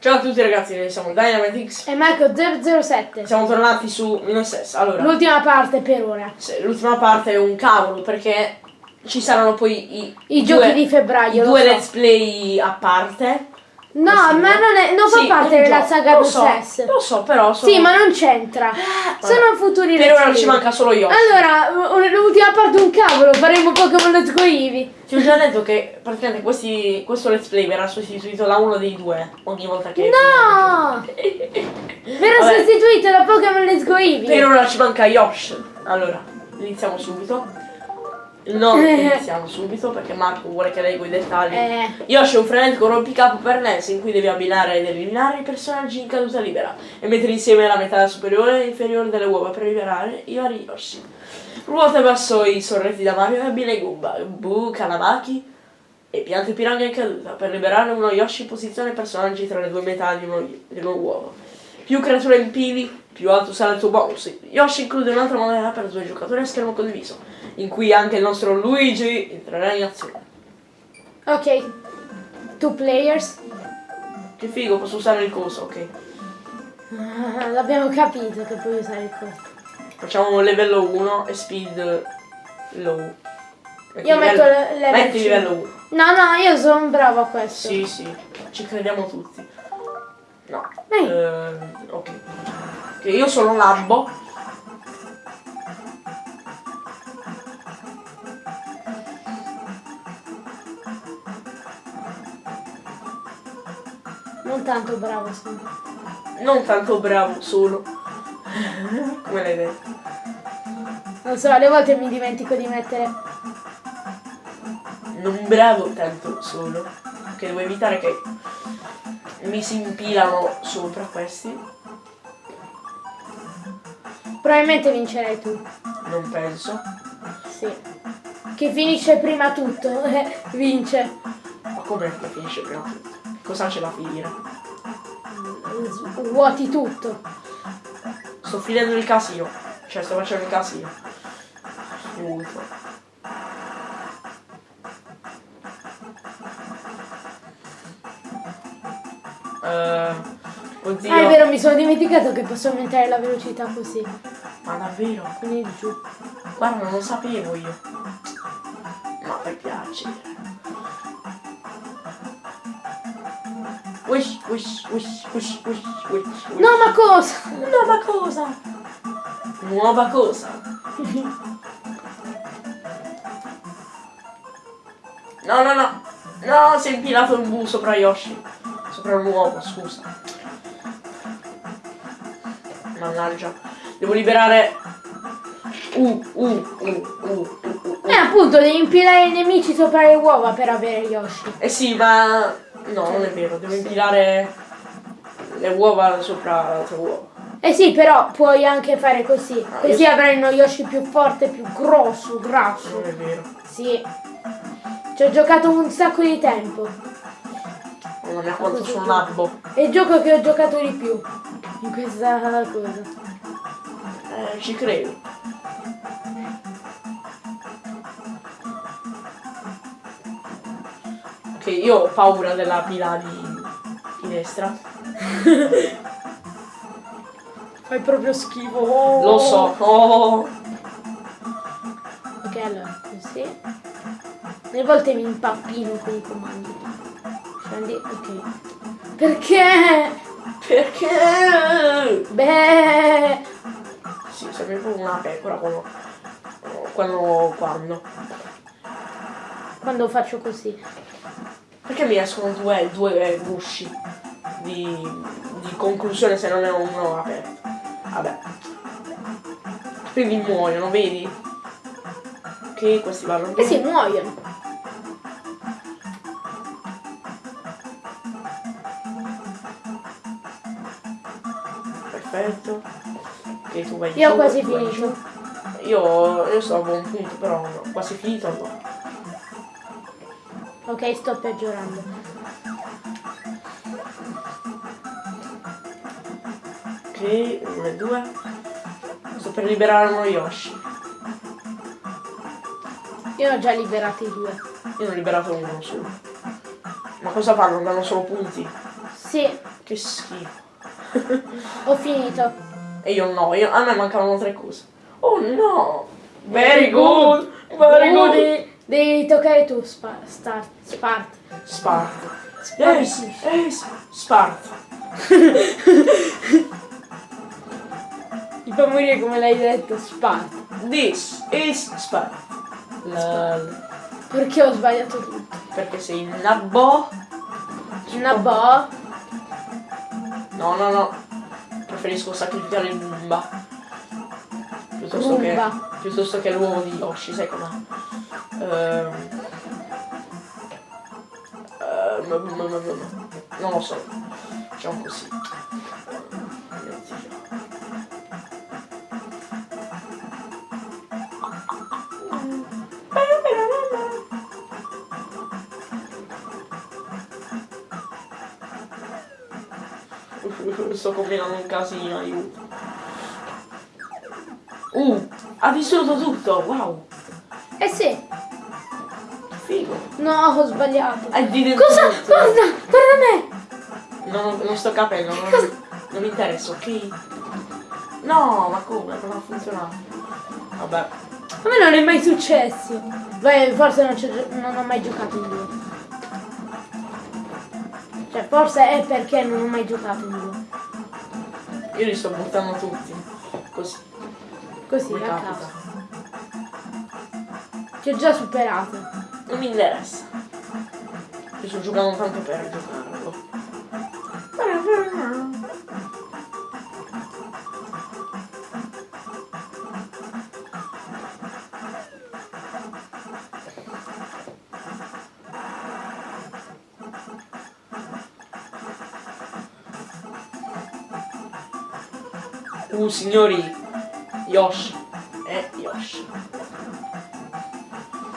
Ciao a tutti ragazzi, noi siamo Dynamitix. E Marco 007. Siamo tornati su Minossess. Allora, L'ultima parte per ora. l'ultima parte è un cavolo perché ci saranno poi i, I due- giochi di febbraio, due so. let's play a parte. No, Sì, ma non, è, non fa Sì, parte un della saga lo so, Possess. Lo so, però sono... Sì, ma non c'entra. Sono futuri Per ora play. ci manca solo Yoshi. Allora, l'ultima parte un cavolo, faremo Pokémon Let's Go Eevee. Ti ho già detto che praticamente questi, questo let's play verrà sostituito da uno dei due ogni volta che... No! Verrà sostituito da Pokémon Let's Go Eevee. Per ora ci manca Yosh. Allora, iniziamo subito. No, iniziamo subito perché Marco vuole che leggo i dettagli. Eh. Yoshi è un frenetico rompicapo per NES in cui devi abbinare ed eliminare i personaggi in caduta libera e mettere insieme la metà superiore e inferiore delle uova per liberare i vari Yoshi. Ruota verso i sorretti da Mario e abbina i Goomba, Boo, Kalamaki e piante piranha in caduta per liberare uno Yoshi posizione personaggi tra le due metà di uno, di uno uovo. Più creature impili, più alto sarà il tuo bonus. Yoshi include un'altra moneta per due giocatori a schermo condiviso, in cui anche il nostro Luigi entrerà in azione. Ok. Two players. Che figo, posso usare il coso, ok. Ah, L'abbiamo capito che puoi usare il costo. Facciamo livello 1 e speed low. Metti Io metto livello- le- level Metti 5. livello 1. No, no, io sono bravo a questo. Sì, sì, ci crediamo tutti. No. Ehm, ok. Che io sono Lambo. Non tanto bravo sono. Non tanto bravo sono. Come l'hai detto? Non so, alle volte mi dimentico di mettere. Non bravo tanto sono. Che devo evitare che mi si impilano sopra questi. Probabilmente vincerai tu. Non penso. Sì. Chi finisce prima tutto vince. Ma com'è che finisce prima tutto? Cosa c'è da finire? Vuoti tutto. Sto finendo il casino. Cioè sto facendo il casino. Molto. Eh, oddio. Ah, è vero, mi sono dimenticato che posso aumentare la velocità così. Ma davvero? Quindi giù. Guarda, non lo sapevo io. Wish, wish, wish, wish, wish, wish, wish. No, ma cosa? Nuova cosa! Nuova cosa! No, no, no! No, si è impilato un bu sopra Yoshi. Sopra un uovo, scusa. Mannaggia. Devo liberare... Uh, uh, uh, uh, uh, uh. Eh, appunto, devi impilare i nemici sopra le uova per avere Yoshi. Eh sì, ma... No, non è vero. Devo impilare le uova sopra l'altra uova. Eh sì, però puoi anche fare così. Ah, Così io- avrai uno Yoshi più forte, più grosso, grasso. Non è vero. Sì. Ci ho giocato un sacco di tempo. Mamma mia, quanto sono nabbo. È il gioco che ho giocato di più. In questa cosa. Eh, ci credo. Ok, io ho paura della pila di finestra. Fai proprio schifo. Oh. Lo so. Oh. Ok, allora, così. Delle volte mi impappino con i comandi. Scendi, ok. Perché? Perché? Beh, Sì, proprio una pecora quando... Quando... Quando... quando faccio così. Perché mi escono due, due gusci di, di conclusione se non è uno aperto? Vabbè. Quindi muoiono, vedi? Ok, questi vanno Eh sì, muoiono. Perfetto. Ok, tu vai Io ho quasi finito. Io, io sto a buon punto, però no, quasi finito no. Ok, sto peggiorando. Ok, uno e due. Sto per liberare uno Yoshi. Io ho già liberati due. Io ne ho liberato uno solo. Ma cosa fanno? Danno solo punti? Sì, Che schifo. Ho finito. E io no, io- a me mancavano tre cose. Oh no! Very good! Very good! Devi, toccare tu, spa, start, Spart. Sparta. Sparta. Yes, yes, Sparta. Mi fa morire come l'hai detto, Spart. This is Sparta. Lol. Perché ho sbagliato tutto? Perché sei una boh. Una boh. No, no, no. Preferisco sacrificare il Bumba. Piuttosto Bumba. che. Piuttosto che l'uovo di Yoshi, sai com'è? Ehm. Ehm. Non lo so. Diciamo così. Sto combinando un casino, aiuto. Uh, ha distrutto tutto, wow, Eh sì. Figo. No, ho sbagliato. Cosa? Guarda, guarda me. Non, non sto capendo, non, non mi interessa, ok? No, ma come? Non ha funzionato. Vabbè. A me non è mai successo. Beh, forse non, non ho mai giocato in due. Cioè, forse è perché non ho mai giocato in due. Io li sto buttando tutti. Così, Così, a caso. Ti ho già superato. Non mi interessa. Io sto giocando tanto per giocarlo. Uh, signori, Yoshi.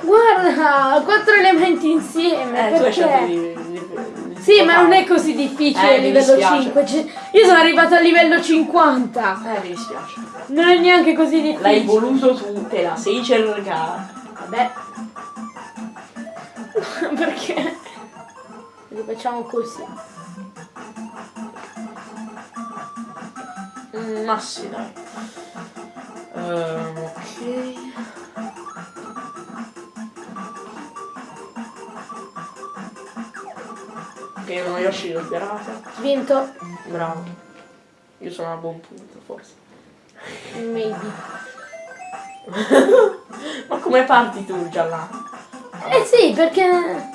Guarda, quattro elementi insieme. Eh, tu hai scelto perché? di, di, di Sì, ma non è così difficile Eh, a livello dispiace. 5. Cioè, io sono arrivata a livello 50. Eh, mi dispiace. Non è neanche così difficile. L'hai voluto tu, te la sei cercata. Vabbè. Perché? Li facciamo così. Ma sì, dai. Ehm, ok. Ok, uno Yoshi liberata. Vinto. Bravo. Io sono a buon punto, forse. Maybe. Ma come parti tu già là? Eh sì, perché...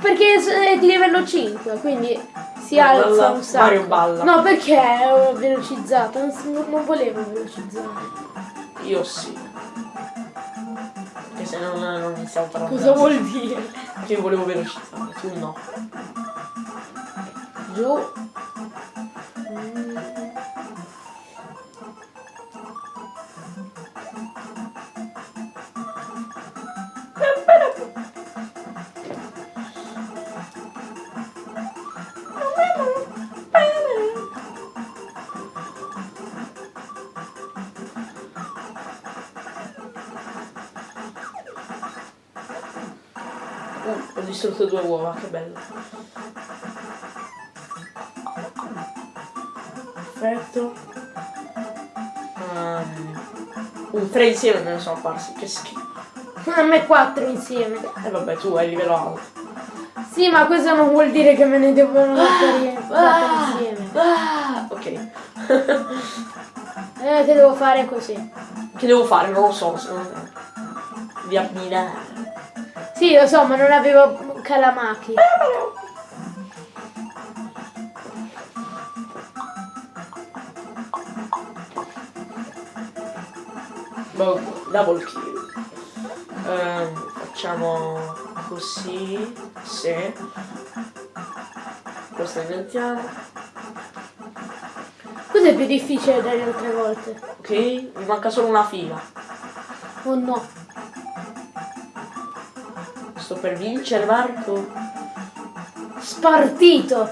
Perché è di livello 5, quindi si Balla, alza un sacco. Mario balla. No, perché ho velocizzato? Non, non volevo velocizzare. Io sì. Perché se non, non iniziamo a parlare. Cosa vuol dire? Che volevo velocizzare, tu no. Giù. Distrutto due uova, che bello. Perfetto. Um, uh, tre insieme me ne sono apparsi, che schifo. A me 4 insieme. E vabbè, tu hai livello alto. Sì, ma questo non vuol dire che me ne devono mettere 4 insieme. Ah, ok. Eh, che devo fare così. che devo fare? Non lo so, secondo te. Di abbinare. Sì, lo so, ma non avevo Calamaki. Boh, double kill. Ehm, facciamo così. Sì. Questo inventiamo. Questo è più difficile delle altre volte. Ok, mi manca solo una fila. Oh no. Sto per vincere, Marco. Spartito.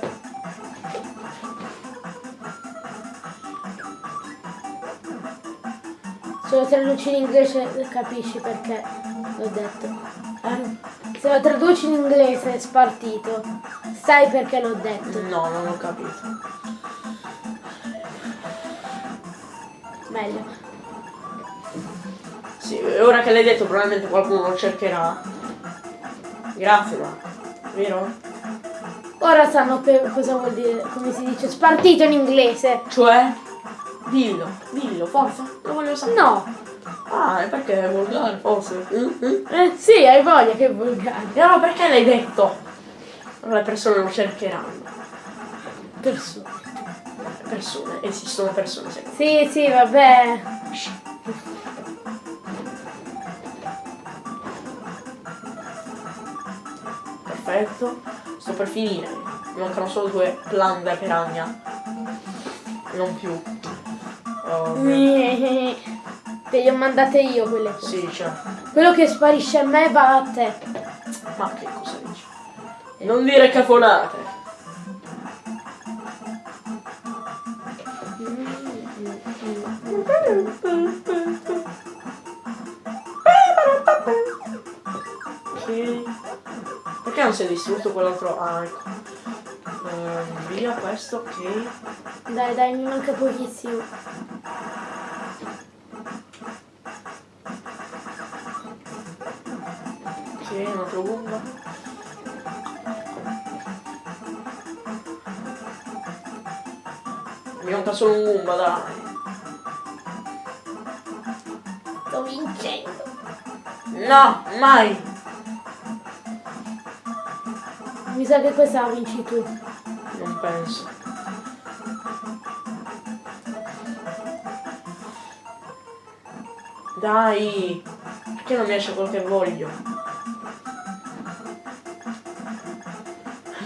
Se lo traduci in inglese capisci perché l'ho detto. Eh? Se lo traduci in inglese spartito, sai perché l'ho detto. No, non ho capito. Meglio. Sì, ora che l'hai detto probabilmente qualcuno lo cercherà. Grazie, ma... Vero? Ora sanno che cosa vuol dire, come si dice, spartito in inglese. Cioè? Dillo, dillo, forza. Lo voglio sapere. No. Ah, è perché è volgare, forse. Mm, mm. Eh sì, hai voglia che volgare. E allora perché l'hai detto? Allora le persone lo cercheranno. Persone. Persone, esistono persone Sì, sì, vabbè. Perfetto. Sto per finire. Mi mancano solo due plan da piragna. Non più. Oh, Te le ho mandate io quelle cose. sì, cioè. Quello che sparisce a me va a te. Ma che cosa dici? Non dire cafonate. Ok. Si è distrutto quell'altro? Ecco. Ehm, via questo, ok. Dai, dai, mi manca pochissimo. Ok, un altro Goomba. Mi manca solo un Goomba, dai. Sto vincendo. No, mai. Mi sa che questa la vinci tu. Non penso. Dai. Perché non mi esce quello che voglio?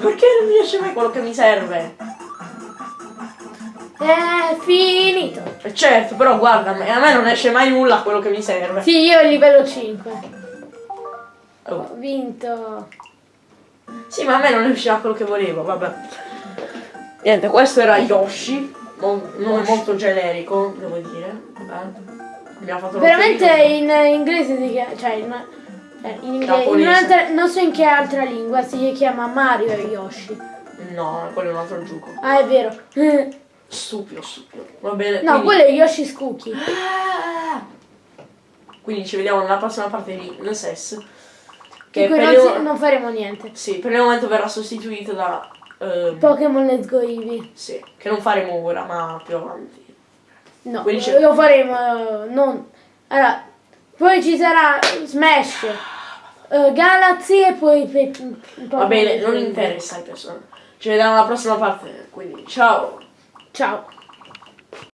Perché non mi esce mai quello che mi serve? È finito. E certo, però guarda, a me a me non esce mai nulla quello che mi serve. Sì, io il livello 5. Oh. Ho vinto. Sì, ma a me non uscirà quello che volevo, vabbè. Niente, questo era Yoshi, mo- nome molto generico, devo dire. Vabbè. Mi ha fatto Veramente in inglese si chiama, cioè in, eh, in inglese, in non so in che altra lingua si chiama Mario e Yoshi. No, quello è un altro gioco. Ah, è vero. Stupido, stupido. Va bene. No, quindi... quello è Yoshi Cookie. Ah! Quindi ci vediamo nella prossima parte di Nesses. Che per non, il... si- non faremo niente. Sì, per il momento verrà sostituito da... ehm, Pokémon Let's Go Eevee. sì, che non faremo ora, ma più avanti. No, lo faremo. eh, non. Allora, poi ci sarà Smash, eh, Galaxy e poi. pe- Va bene, non interessa ai persone. Ci vediamo alla prossima parte, quindi ciao! Ciao.